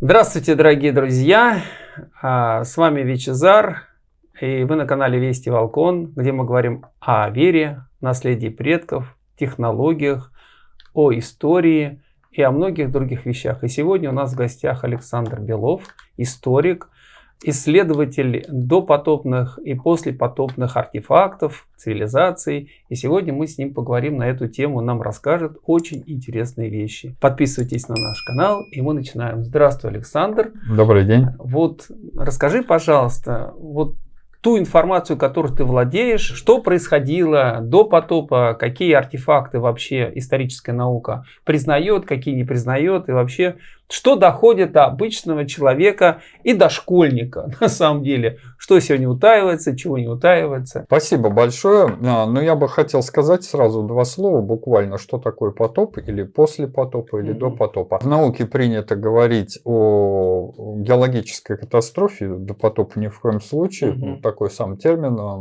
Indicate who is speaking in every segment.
Speaker 1: Здравствуйте, дорогие друзья! А, с вами Вичезар, и вы на канале Вести Волкон, где мы говорим о вере, наследии предков, технологиях, о истории и о многих других вещах. И сегодня у нас в гостях Александр Белов, историк, исследователь допотопных и послепотопных артефактов, цивилизаций. И сегодня мы с ним поговорим на эту тему, нам расскажет очень интересные вещи. Подписывайтесь на наш канал, и мы начинаем. Здравствуй, Александр.
Speaker 2: Добрый день.
Speaker 1: Вот расскажи, пожалуйста, вот ту информацию, которой ты владеешь, что происходило до потопа, какие артефакты вообще историческая наука признает, какие не признает, и вообще что доходит до обычного человека и до школьника на самом деле. Что сегодня утаивается, чего не утаивается.
Speaker 2: Спасибо большое. А, Но ну, я бы хотел сказать сразу два слова буквально, что такое потоп или после потопа или mm -hmm. до потопа. В науке принято говорить о геологической катастрофе, до потопа ни в коем случае. Mm -hmm. Такой сам термин, он,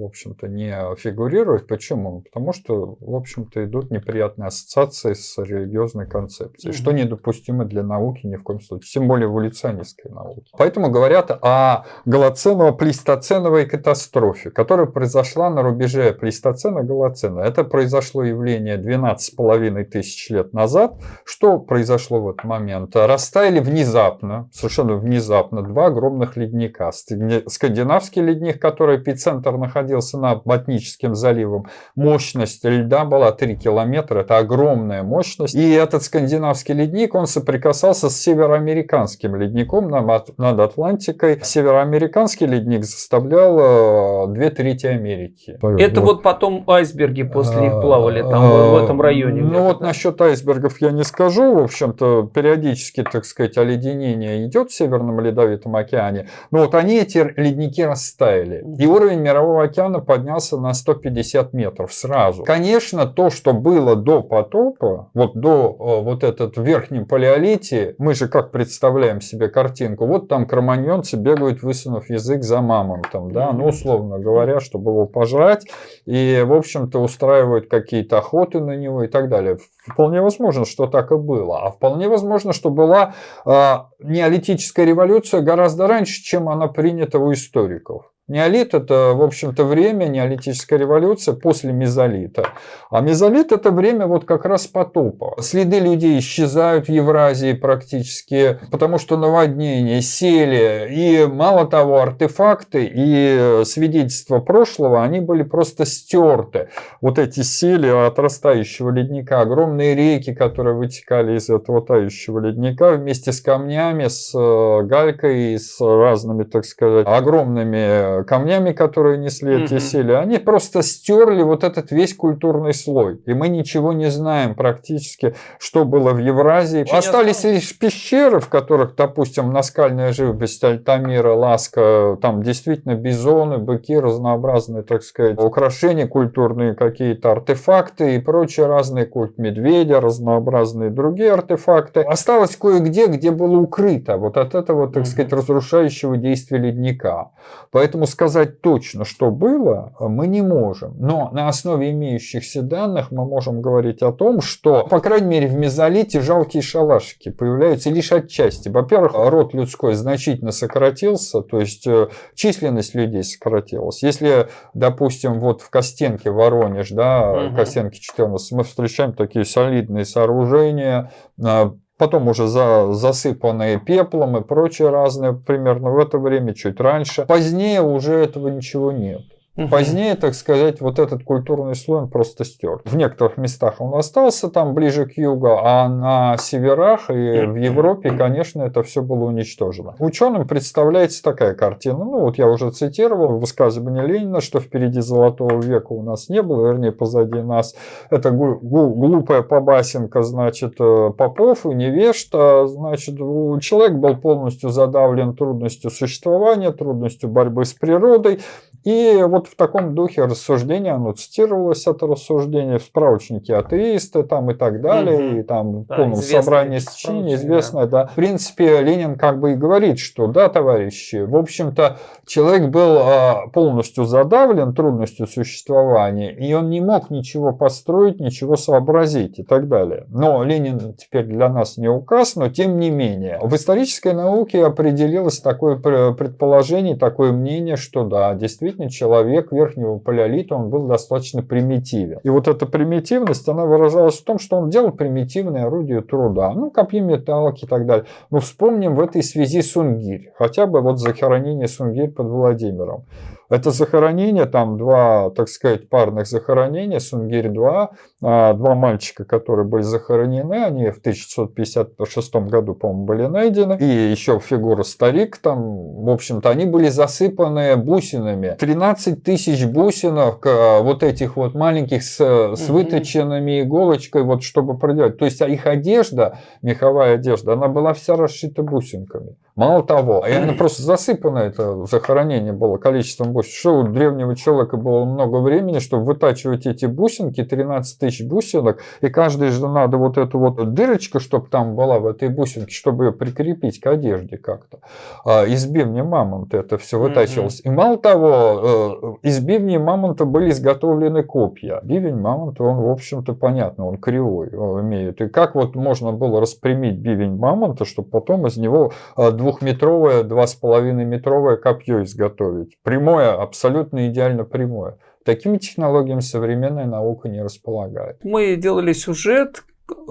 Speaker 2: в общем-то, не фигурирует. Почему? Потому что, в общем-то, идут неприятные ассоциации с религиозной концепцией, mm -hmm. что недопустимо для науки ни в коем случае, тем более эволюционистской науки. Поэтому говорят о голоценово-плейстоценовой катастрофе, которая произошла на рубеже плейстоцена-голоцена. Это произошло явление 12,5 тысяч лет назад. Что произошло в этот момент? Растаяли внезапно, совершенно внезапно, два огромных ледника. Скандинавский ледник, который эпицентр находился над Ботническим заливом, мощность льда была 3 километра, это огромная мощность. И этот скандинавский ледник, он соприкасался соприкасался с североамериканским ледником над Атлантикой. Североамериканский ледник заставлял э, две трети Америки.
Speaker 1: Это вот, вот потом айсберги после них плавали там в этом районе.
Speaker 2: Ну вот насчет айсбергов я не скажу. В общем-то, периодически, так сказать, оледенение идет в Северном Ледовитом океане. Но вот они, эти ледники, растаяли. И уровень Мирового океана поднялся на 150 метров сразу. Конечно, то, что было до потопа, вот до э, вот этот верхнем палеолите, дети, мы же как представляем себе картинку, вот там кроманьонцы бегают, высунув язык за мамонтом, да, ну, условно говоря, чтобы его пожрать, и, в общем-то, устраивают какие-то охоты на него и так далее. Вполне возможно, что так и было. А вполне возможно, что была э, неолитическая революция гораздо раньше, чем она принята у историков. Неолит – это, в общем-то, время, неолитическая революция после мезолита. А мезолит – это время вот как раз потопа. Следы людей исчезают в Евразии практически, потому что наводнения, сели. И мало того, артефакты и свидетельства прошлого, они были просто стерты. Вот эти сели от растающего ледника, огромные реки, которые вытекали из этого тающего ледника вместе с камнями, с э, галькой, с разными, так сказать, огромными камнями, которые несли эти сели, они просто стерли вот этот весь культурный слой. И мы ничего не знаем практически, что было в Евразии. Очень Остались осталось. лишь пещеры, в которых, допустим, наскальная живопись Альтамира, Ласка, там действительно бизоны, быки, разнообразные, так сказать, украшения культурные, какие-то артефакты и прочие разные культ медведя, разнообразные другие артефакты. Осталось кое-где, где было укрыто вот от этого, так сказать, разрушающего действия ледника. Поэтому Поэтому сказать точно, что было, мы не можем. Но на основе имеющихся данных мы можем говорить о том, что, по крайней мере, в мезолите жалкие шалашики появляются лишь отчасти. Во-первых, род людской значительно сократился, то есть э, численность людей сократилась. Если, допустим, вот в Костенке, Воронеж, да, угу. Костенке 14, мы встречаем такие солидные сооружения, э, потом уже за, засыпанные пеплом и прочее разное, примерно в это время, чуть раньше. Позднее уже этого ничего нет. Угу. Позднее, так сказать, вот этот культурный слой просто стер. В некоторых местах он остался там ближе к югу, а на северах и в Европе, конечно, это все было уничтожено. Ученым представляется такая картина. Ну, вот я уже цитировал высказывание Ленина, что впереди золотого века у нас не было, вернее, позади нас. Это глупая побасенка, значит, э, попов и невежда. Значит, человек был полностью задавлен трудностью существования, трудностью борьбы с природой. И вот вот в таком духе рассуждения, оно цитировалось, это рассуждение в справочнике атеисты там и так далее, угу. и там да, в полном собрании сочинений известное, да. да. В принципе, Ленин как бы и говорит, что, да, товарищи, в общем-то, человек был а, полностью задавлен трудностью существования, и он не мог ничего построить, ничего сообразить и так далее. Но Ленин теперь для нас не указ, но тем не менее. В исторической науке определилось такое предположение, такое мнение, что да, действительно человек верхнего палеолита, он был достаточно примитивен. И вот эта примитивность, она выражалась в том, что он делал примитивные орудия труда, ну, копьи металлки и так далее. Но вспомним в этой связи Сунгирь, хотя бы вот захоронение Сунгирь под Владимиром. Это захоронение, там два, так сказать, парных захоронения, Сунгирь-2, а, два мальчика, которые были захоронены, они в 1656 году, по-моему, были найдены, и еще фигура старик там, в общем-то, они были засыпаны бусинами. 13 тысяч бусинок, а, вот этих вот маленьких с, с выточенными иголочкой, вот чтобы проделать. То есть их одежда, меховая одежда, она была вся расшита бусинками. Мало того, она просто засыпано это захоронение было количеством бусин. Что у древнего человека было много времени, чтобы вытачивать эти бусинки, 13 тысяч бусинок, и каждой же надо вот эту вот дырочку, чтобы там была в этой бусинке, чтобы ее прикрепить к одежде как-то. А, из бивня мамонта это все вытачивалось. И мало того, э, из бивня мамонта были изготовлены копья. Бивень мамонта, он, в общем-то, понятно, он кривой имеет. И как вот можно было распрямить бивень мамонта, чтобы потом из него э, двухметровое, два с половиной метровое копье изготовить. Прямое, абсолютно идеально прямое. Такими технологиями современная наука не располагает.
Speaker 1: Мы делали сюжет,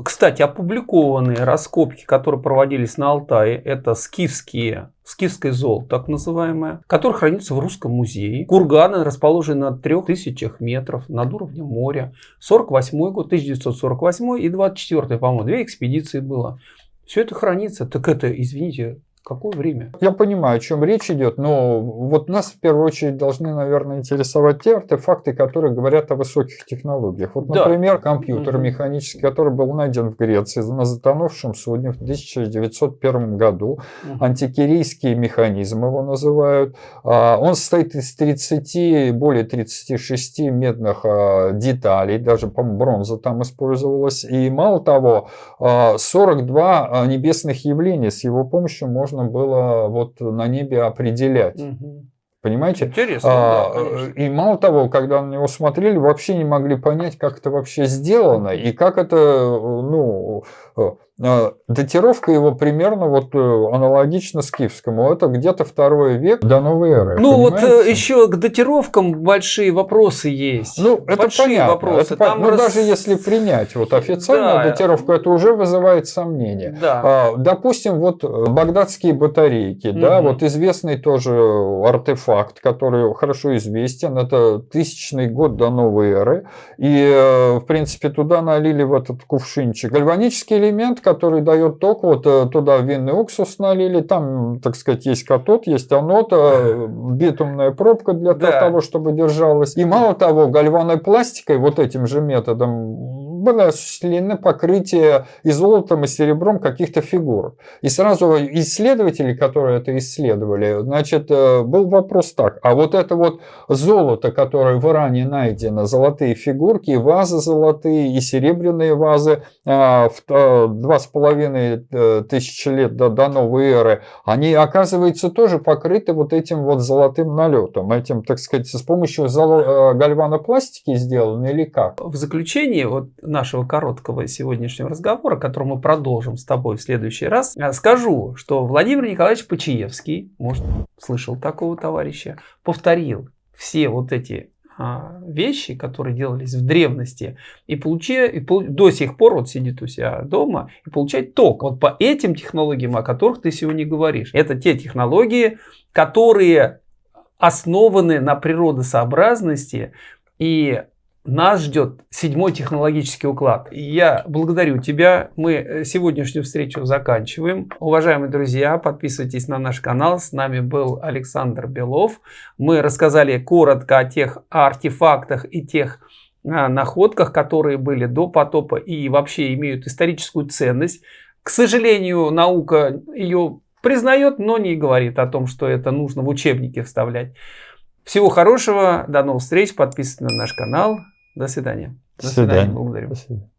Speaker 1: кстати, опубликованные раскопки, которые проводились на Алтае, это скифские, скифское золото, так называемое, которое хранится в Русском музее. Курганы расположены на 3000 метров над уровнем моря. 48 год, 1948 и 24 по-моему, две экспедиции было. Все это хранится. Так это, извините, Какое время?
Speaker 2: Я понимаю, о чем речь идет, но вот нас в первую очередь должны, наверное, интересовать те артефакты, которые говорят о высоких технологиях. Вот, например, да. компьютер угу. механический, который был найден в Греции на затонувшем судне в 1901 году. Угу. Антикирийский механизм его называют. А, он состоит из 30, более 36 медных а, деталей, даже, по бронза там использовалась. И мало того, 42 а, небесных явления с его помощью можно можно было вот на небе определять. Угу. Понимаете?
Speaker 1: Интересно. А,
Speaker 2: да, и мало того, когда на него смотрели, вообще не могли понять, как это вообще сделано и как это, ну, а, датировка его примерно вот э, аналогично скифскому. Это где-то второй век до новой эры.
Speaker 1: Ну понимаете? вот э, еще к датировкам большие вопросы есть.
Speaker 2: Ну это большие понятно. Вопросы. Это, Там ну, раз... даже если принять вот официальную да. датировку, это уже вызывает сомнения. Да. А, допустим, вот багдадские батарейки, угу. да, вот известный тоже артефакт, который хорошо известен. Это тысячный год до новой эры. И, э, в принципе, туда налили в этот кувшинчик гальванический элемент, который дает ток, вот э, туда винный уксус налили, там, так сказать, есть катод, есть анод, э, битумная пробка для да. того, чтобы держалась. И мало того, гальваной пластикой, вот этим же методом, было осуществлено покрытие и золотом, и серебром каких-то фигур. И сразу исследователи, которые это исследовали, значит, э, был вопрос так, а вот это вот золото, которое в Иране найдено, золотые фигурки, вазы золотые, и серебряные вазы в два с половиной э, тысячи лет до, до новой эры, они, оказывается, тоже покрыты вот этим вот золотым налетом, этим, так сказать, с помощью э, гальванопластики сделаны или как?
Speaker 1: В заключение, вот нашего короткого сегодняшнего разговора, который мы продолжим с тобой в следующий раз, э, скажу, что Владимир Николаевич Почаевский, может, слышал такого товарища, повторил все вот эти а, вещи, которые делались в древности, и, получи, и до сих пор вот сидит у себя дома и получает ток. Вот по этим технологиям, о которых ты сегодня говоришь. Это те технологии, которые основаны на природосообразности и нас ждет седьмой технологический уклад. Я благодарю тебя. Мы э, сегодняшнюю встречу заканчиваем. Уважаемые друзья, подписывайтесь на наш канал. С нами был Александр Белов. Мы рассказали коротко о тех артефактах и тех а, находках, которые были до потопа и вообще имеют историческую ценность. К сожалению, наука ее признает, но не говорит о том, что это нужно в учебники вставлять. Всего хорошего, до новых встреч, подписывайтесь на наш канал. До свидания.
Speaker 2: До свидания.
Speaker 1: Благодарю.
Speaker 2: До свидания.